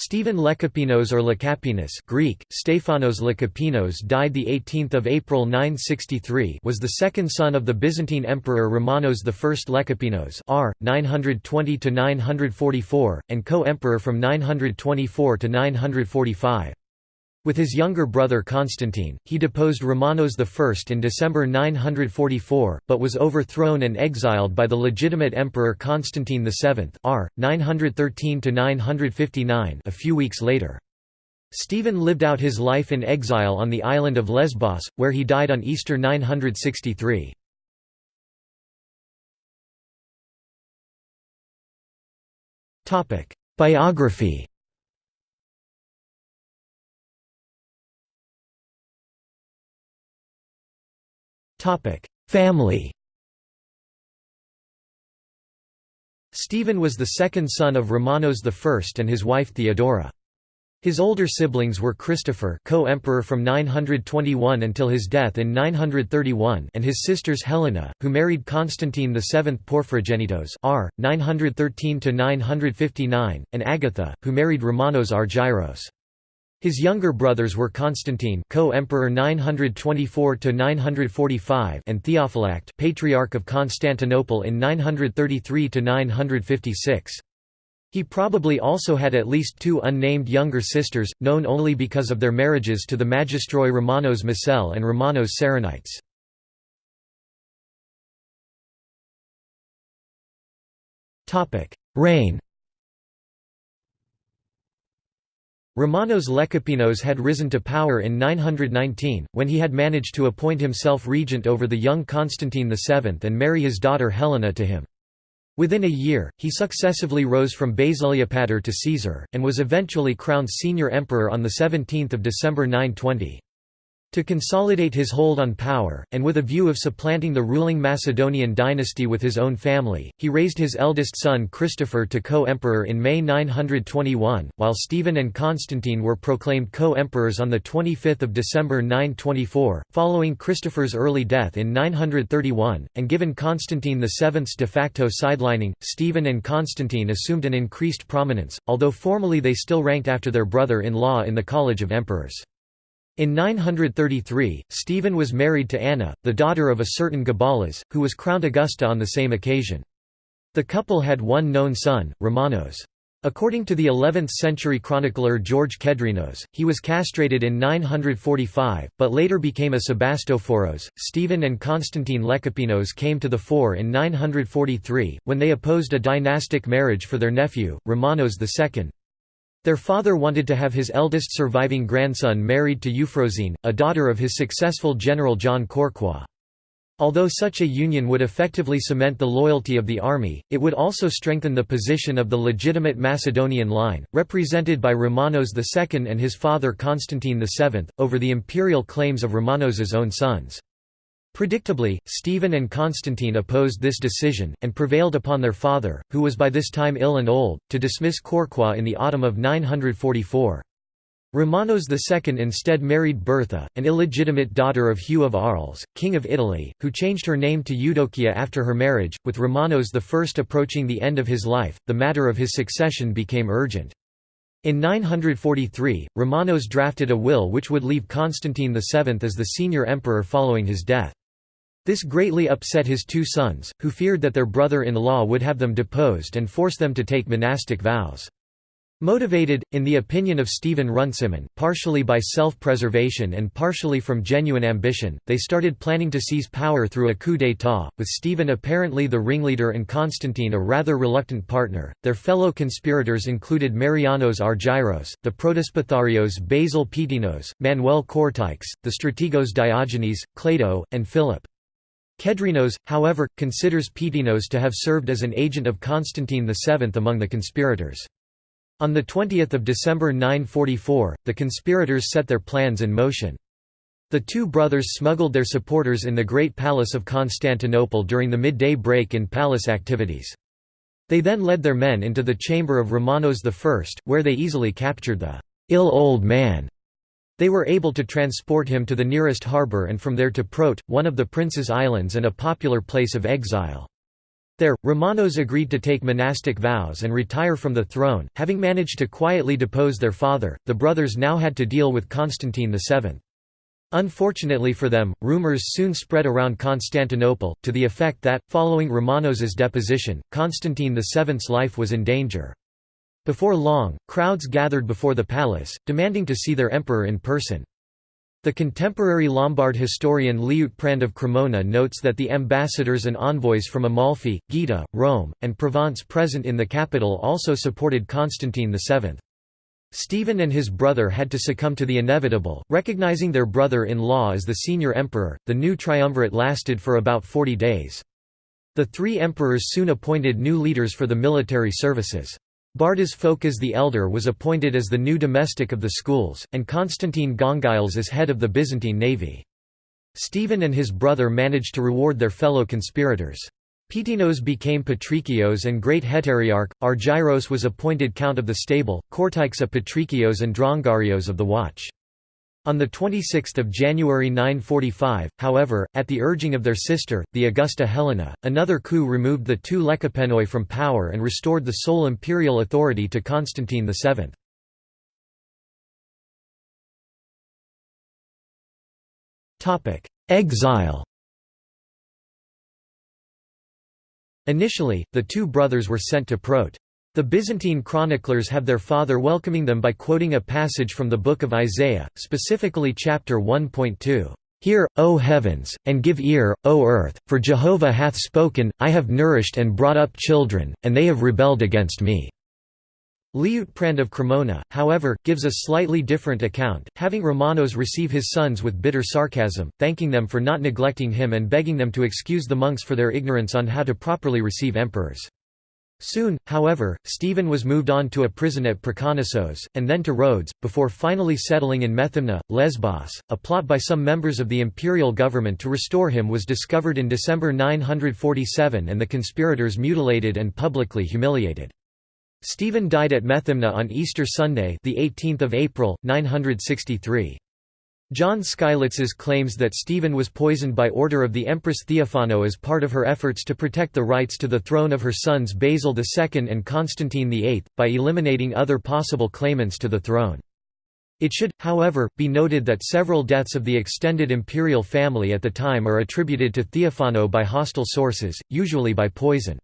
Stephen Lekapenos or Lekapinos Greek, Stephanos Lekapinos died 18 April 963 was the second son of the Byzantine Emperor Romanos I Lekapenos r. 920–944, and co-emperor from 924 to 945. With his younger brother Constantine, he deposed Romanos I in December 944, but was overthrown and exiled by the legitimate emperor Constantine VII r. 913–959 a few weeks later. Stephen lived out his life in exile on the island of Lesbos, where he died on Easter 963. Biography Family Stephen was the second son of Romanos I and his wife Theodora. His older siblings were Christopher co-emperor from 921 until his death in 931 and his sisters Helena, who married Constantine VII Porphyrogennetos r. 913–959, and Agatha, who married Romanos Argyros. His younger brothers were Constantine, co-emperor 924 to 945, and Theophylact, patriarch of Constantinople in 933 to 956. He probably also had at least two unnamed younger sisters, known only because of their marriages to the magistroi Romanos Macel and Romanos Saronites. Reign Romanos Lekapenos had risen to power in 919, when he had managed to appoint himself regent over the young Constantine VII and marry his daughter Helena to him. Within a year, he successively rose from basileopator to Caesar, and was eventually crowned senior emperor on 17 December 920. To consolidate his hold on power, and with a view of supplanting the ruling Macedonian dynasty with his own family, he raised his eldest son Christopher to co-emperor in May 921, while Stephen and Constantine were proclaimed co-emperors on 25 December 924, following Christopher's early death in 931, and given Constantine VII's de facto sidelining, Stephen and Constantine assumed an increased prominence, although formally they still ranked after their brother-in-law in the College of Emperors. In 933, Stephen was married to Anna, the daughter of a certain Gabalas, who was crowned Augusta on the same occasion. The couple had one known son, Romanos. According to the 11th-century chronicler George Kedrenos, he was castrated in 945, but later became a Sebastophoros. Stephen and Constantine Lekapenos came to the fore in 943, when they opposed a dynastic marriage for their nephew, Romanos II, their father wanted to have his eldest surviving grandson married to Euphrosyne, a daughter of his successful general John Corqua. Although such a union would effectively cement the loyalty of the army, it would also strengthen the position of the legitimate Macedonian line, represented by Romanos II and his father Constantine VII, over the imperial claims of Romanos's own sons. Predictably, Stephen and Constantine opposed this decision, and prevailed upon their father, who was by this time ill and old, to dismiss Corqua in the autumn of 944. Romanos II instead married Bertha, an illegitimate daughter of Hugh of Arles, king of Italy, who changed her name to Eudokia after her marriage. With Romanos I approaching the end of his life, the matter of his succession became urgent. In 943, Romanos drafted a will which would leave Constantine VII as the senior emperor following his death. This greatly upset his two sons, who feared that their brother-in-law would have them deposed and force them to take monastic vows. Motivated, in the opinion of Stephen Runciman, partially by self-preservation and partially from genuine ambition, they started planning to seize power through a coup d'état, with Stephen apparently the ringleader and Constantine a rather reluctant partner. Their fellow conspirators included Marianos Argyros, the Protospatharios Basil Peteinos, Manuel Cortix, the strategos Diogenes, Clado, and Philip. Kedrenos, however, considers Peteinos to have served as an agent of Constantine VII among the conspirators. On 20 December 944, the conspirators set their plans in motion. The two brothers smuggled their supporters in the Great Palace of Constantinople during the midday break in palace activities. They then led their men into the chamber of Romanos I, where they easily captured the ill old man they were able to transport him to the nearest harbour and from there to Prote, one of the Prince's Islands and a popular place of exile. There, Romanos agreed to take monastic vows and retire from the throne. Having managed to quietly depose their father, the brothers now had to deal with Constantine VII. Unfortunately for them, rumors soon spread around Constantinople, to the effect that, following Romanos's deposition, Constantine VII's life was in danger. Before long, crowds gathered before the palace, demanding to see their emperor in person. The contemporary Lombard historian Liutprand of Cremona notes that the ambassadors and envoys from Amalfi, Gaeta, Rome, and Provence present in the capital also supported Constantine VII. Stephen and his brother had to succumb to the inevitable, recognizing their brother-in-law as the senior emperor. The new triumvirate lasted for about 40 days. The three emperors soon appointed new leaders for the military services. Bardas Phokas the Elder was appointed as the new domestic of the schools, and Constantine Gongyles as head of the Byzantine navy. Stephen and his brother managed to reward their fellow conspirators. Peteinos became Patrikios and Great Heteriarch, Argyros was appointed Count of the Stable, Kortyksa Patrikios and Drongarios of the Watch. On 26 January 945, however, at the urging of their sister, the Augusta Helena, another coup removed the two Lecapenoi from power and restored the sole imperial authority to Constantine VII. Exile Initially, the two brothers were sent to Prote. The Byzantine chroniclers have their father welcoming them by quoting a passage from the Book of Isaiah, specifically chapter 1.2. Hear, O heavens, and give ear, O earth, for Jehovah hath spoken, I have nourished and brought up children, and they have rebelled against me. Liutprand of Cremona, however, gives a slightly different account, having Romanos receive his sons with bitter sarcasm, thanking them for not neglecting him and begging them to excuse the monks for their ignorance on how to properly receive emperors. Soon, however, Stephen was moved on to a prison at Proconnesos, and then to Rhodes, before finally settling in Methymna, Lesbos. A plot by some members of the imperial government to restore him was discovered in December 947 and the conspirators mutilated and publicly humiliated. Stephen died at Methymna on Easter Sunday the 18th of April, 963. John Skylitzes claims that Stephen was poisoned by order of the Empress Theophano as part of her efforts to protect the rights to the throne of her sons Basil II and Constantine VIII, by eliminating other possible claimants to the throne. It should, however, be noted that several deaths of the extended imperial family at the time are attributed to Theophano by hostile sources, usually by poison.